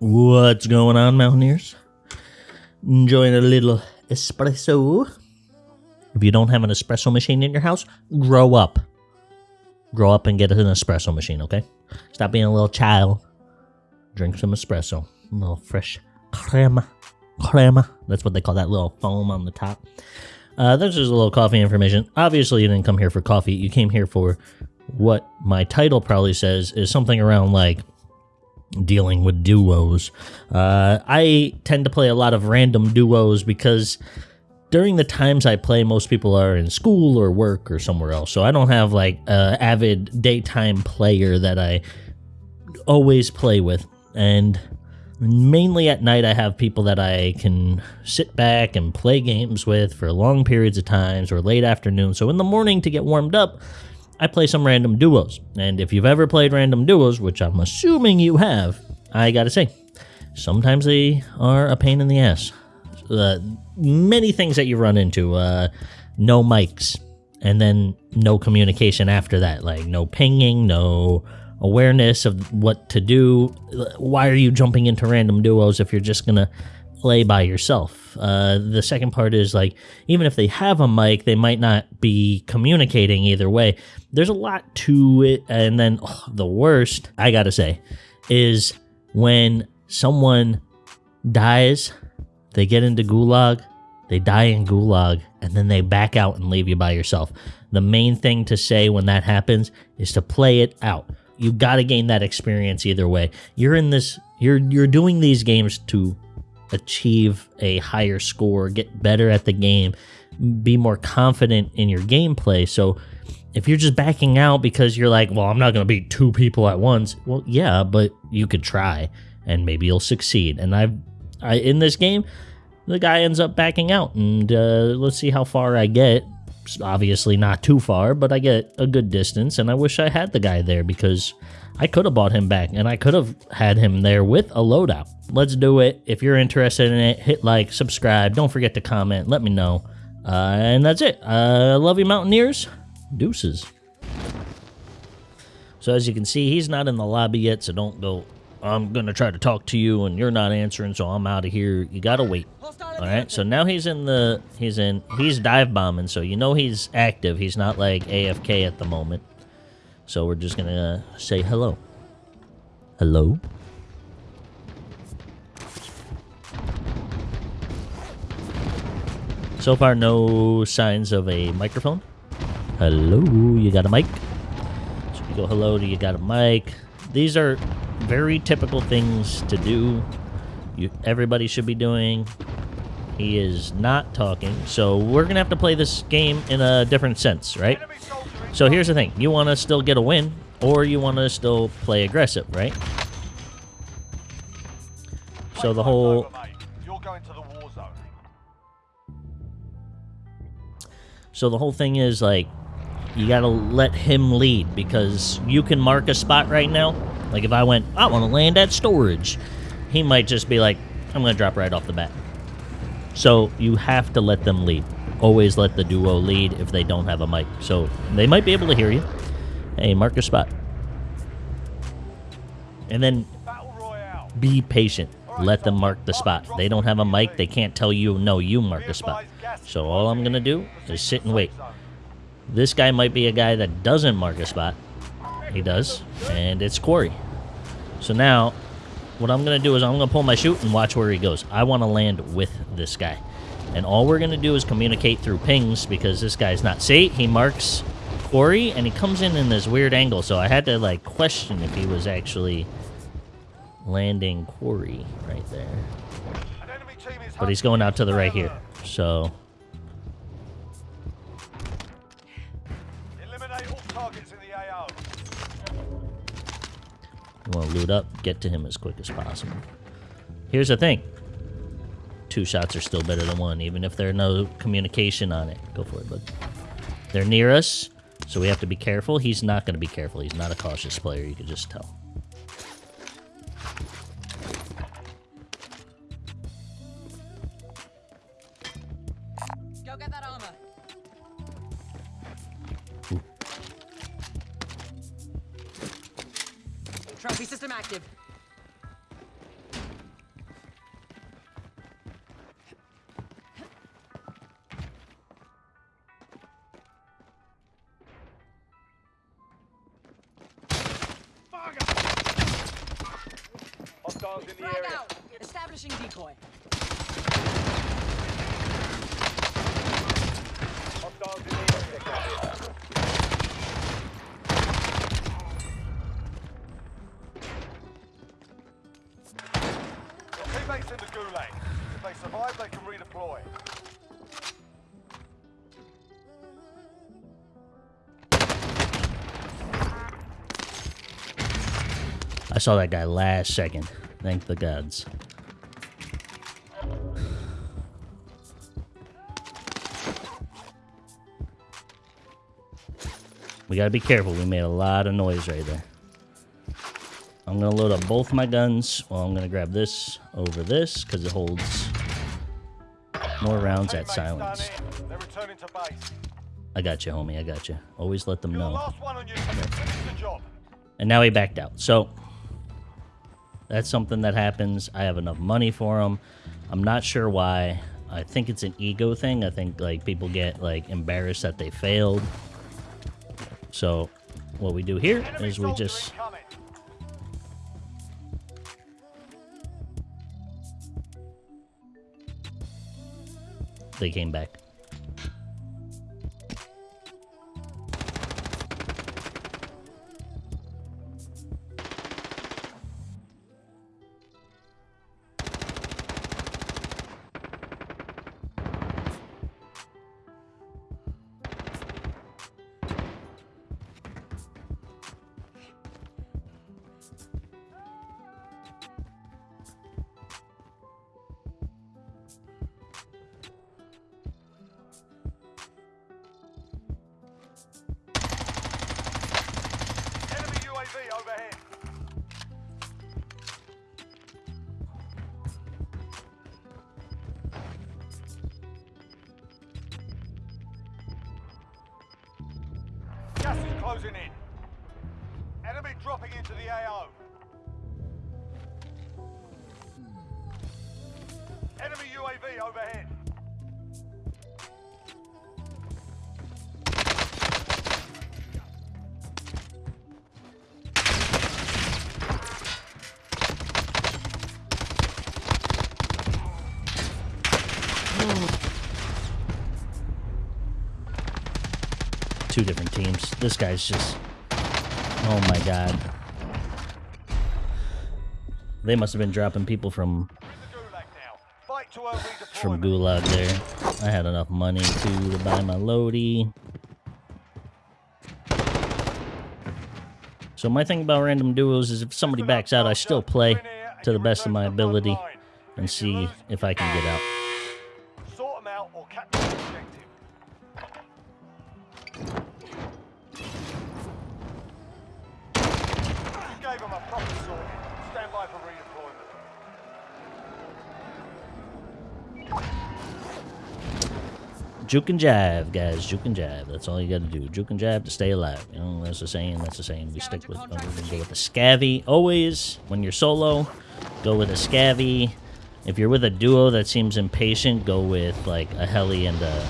What's going on, Mountaineers? Enjoying a little espresso? If you don't have an espresso machine in your house, grow up. Grow up and get an espresso machine, okay? Stop being a little child. Drink some espresso. A little fresh crema. Crema. That's what they call that little foam on the top. Uh, that's just a little coffee information. Obviously, you didn't come here for coffee. You came here for what my title probably says is something around like dealing with duos. Uh, I tend to play a lot of random duos because during the times I play, most people are in school or work or somewhere else. So I don't have like a avid daytime player that I always play with. And mainly at night, I have people that I can sit back and play games with for long periods of times or late afternoon. So in the morning to get warmed up, I play some random duos. And if you've ever played random duos, which I'm assuming you have, I gotta say, sometimes they are a pain in the ass. Uh, many things that you run into uh, no mics, and then no communication after that, like no pinging, no awareness of what to do. Why are you jumping into random duos if you're just gonna play by yourself. Uh, the second part is like, even if they have a mic, they might not be communicating either way. There's a lot to it. And then oh, the worst, I gotta say, is when someone dies, they get into gulag, they die in gulag, and then they back out and leave you by yourself. The main thing to say when that happens is to play it out. You got to gain that experience either way. You're in this you're you're doing these games to achieve a higher score, get better at the game, be more confident in your gameplay. So if you're just backing out because you're like, well, I'm not going to beat two people at once. Well, yeah, but you could try and maybe you'll succeed. And I've, I, in this game, the guy ends up backing out and uh, let's see how far I get. Obviously not too far, but I get a good distance and I wish I had the guy there because I could have bought him back and I could have had him there with a loadout. Let's do it. If you're interested in it, hit like, subscribe. Don't forget to comment. Let me know. Uh, and that's it. Uh, love you, Mountaineers. Deuces. So as you can see, he's not in the lobby yet, so don't go, I'm going to try to talk to you and you're not answering, so I'm out of here. You got to wait. All right, so now he's in the, he's in, he's dive bombing, so you know he's active. He's not like AFK at the moment. So we're just gonna say hello. Hello? So far, no signs of a microphone. Hello, you got a mic? So we go hello to you got a mic. These are very typical things to do. You, everybody should be doing. He is not talking, so we're gonna have to play this game in a different sense, right? So here's the thing. You want to still get a win, or you want to still play aggressive, right? So the whole... So the whole thing is, like, you gotta let him lead, because you can mark a spot right now. Like, if I went, I want to land at storage, he might just be like, I'm gonna drop right off the bat. So you have to let them lead always let the duo lead if they don't have a mic. So they might be able to hear you. Hey, mark your spot. And then be patient. Let them mark the spot. They don't have a mic. They can't tell you, no, you mark the spot. So all I'm going to do is sit and wait. This guy might be a guy that doesn't mark a spot. He does. And it's Quarry. So now, what I'm going to do is I'm going to pull my chute and watch where he goes. I want to land with this guy. And all we're going to do is communicate through pings because this guy's not... See, he marks Quarry, and he comes in in this weird angle. So I had to, like, question if he was actually landing Quarry right there. But he's going out to the right here. So... You want to loot up, get to him as quick as possible. Here's the thing two shots are still better than one, even if there's no communication on it. Go for it, bud. They're near us, so we have to be careful. He's not going to be careful. He's not a cautious player, you can just tell. Hostiles in the Frag area. out. Establishing decoy. Hostiles in the area. Teammates in the gulag. If they survive, they can redeploy. I saw that guy last second. Thank the gods. We gotta be careful. We made a lot of noise right there. I'm gonna load up both my guns. Well, I'm gonna grab this over this because it holds more rounds at silence. done in. They're returning to base. I got you, homie. I got you. Always let them know. last one on your team. Finish the job. and now he backed out. So that's something that happens. I have enough money for them. I'm not sure why. I think it's an ego thing. I think like people get like embarrassed that they failed. So what we do here is we just they came back. Closing in. Enemy dropping into the AO. Enemy UAV overhead. Two different teams. This guy's just Oh my god. They must have been dropping people from from Gulag there. I had enough money to buy my Lodi. So my thing about random duos is if somebody backs out, I still play to the best of my ability and see if I can get out. A. Juke and jive, guys. Juke and jive. That's all you got to do. Juke and jive to stay alive. You know, that's the saying. That's the saying. We stick with. gonna go with the scavvy always. When you're solo, go with a scavvy. If you're with a duo that seems impatient, go with like a heli and a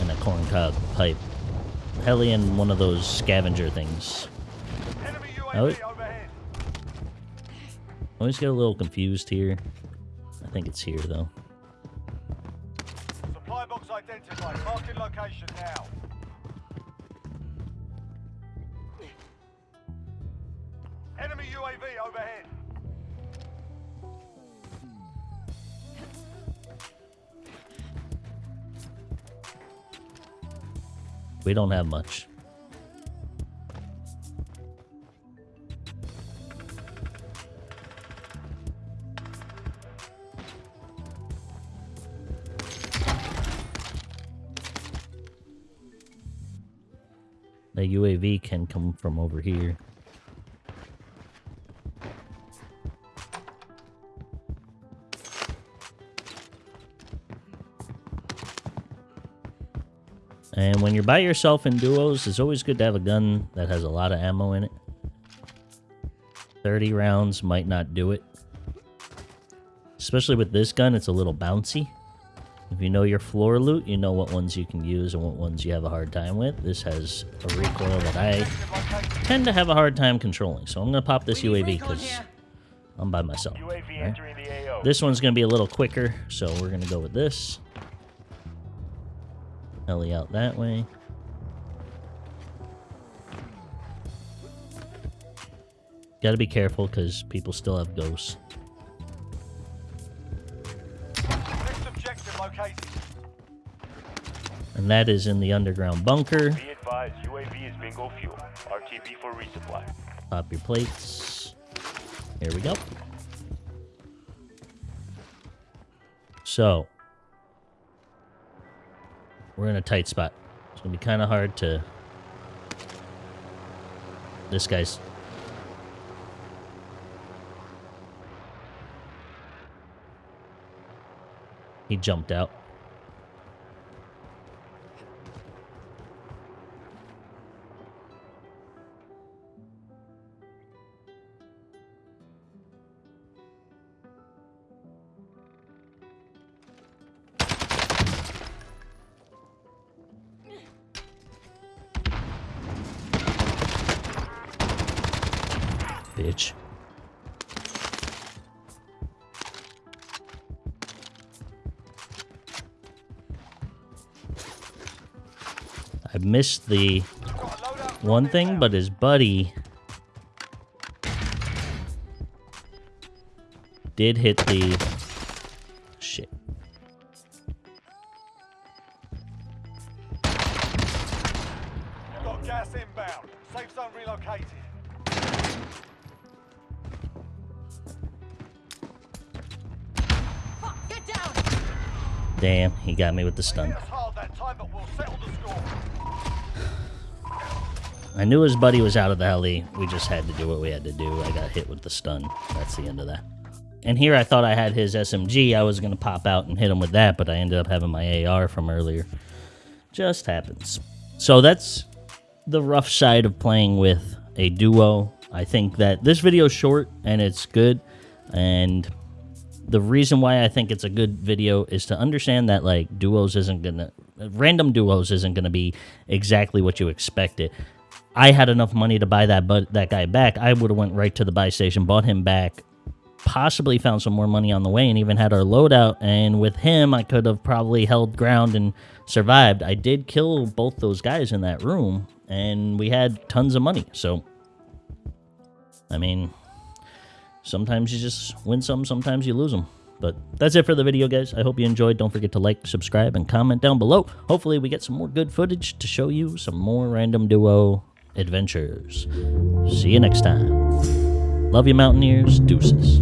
and a corncob pipe. Heli and one of those scavenger things. UAV. Always get a little confused here. I think it's here though. Supply box identified. Marking location now. Enemy UAV overhead. We don't have much. The UAV can come from over here. And when you're by yourself in duos, it's always good to have a gun that has a lot of ammo in it. 30 rounds might not do it. Especially with this gun, it's a little bouncy. If you know your floor loot, you know what ones you can use and what ones you have a hard time with. This has a recoil that I tend to have a hard time controlling. So I'm going to pop this UAV because. I'm by myself. Right? entering the AO. This one's going to be a little quicker, so we're going to go with this. Heli out that way. Got to be careful because people still have ghosts. Located. And that is in the underground bunker. Be advised, UAV is bingo fuel. RTB for resupply. Pop your plates. Here we go. So, we're in a tight spot. It's gonna be kind of hard to. This guy's. He jumped out. Bitch. Missed the Got a loadout one thing, but his buddy did hit the shit. Got gas inbound. Safe zone relocated. Fuck! Damn, he got me with the stun. I knew his buddy was out of the heli. We just had to do what we had to do. I got hit with the stun. That's the end of that. And here I thought I had his SMG. I was going to pop out and hit him with that, but I ended up having my AR from earlier. Just happens. So that's the rough side of playing with a duo. I think that this video is short and it's good. And the reason why I think it's a good video is to understand that like duos isn't gonna random duos isn't gonna be exactly what you expected. I had enough money to buy that but that guy back. I would have went right to the buy station, bought him back, possibly found some more money on the way, and even had our loadout. And with him, I could have probably held ground and survived. I did kill both those guys in that room, and we had tons of money. So, I mean, sometimes you just win some, sometimes you lose them. But that's it for the video, guys. I hope you enjoyed. Don't forget to like, subscribe, and comment down below. Hopefully, we get some more good footage to show you some more random duo adventures. See you next time. Love you, Mountaineers. Deuces.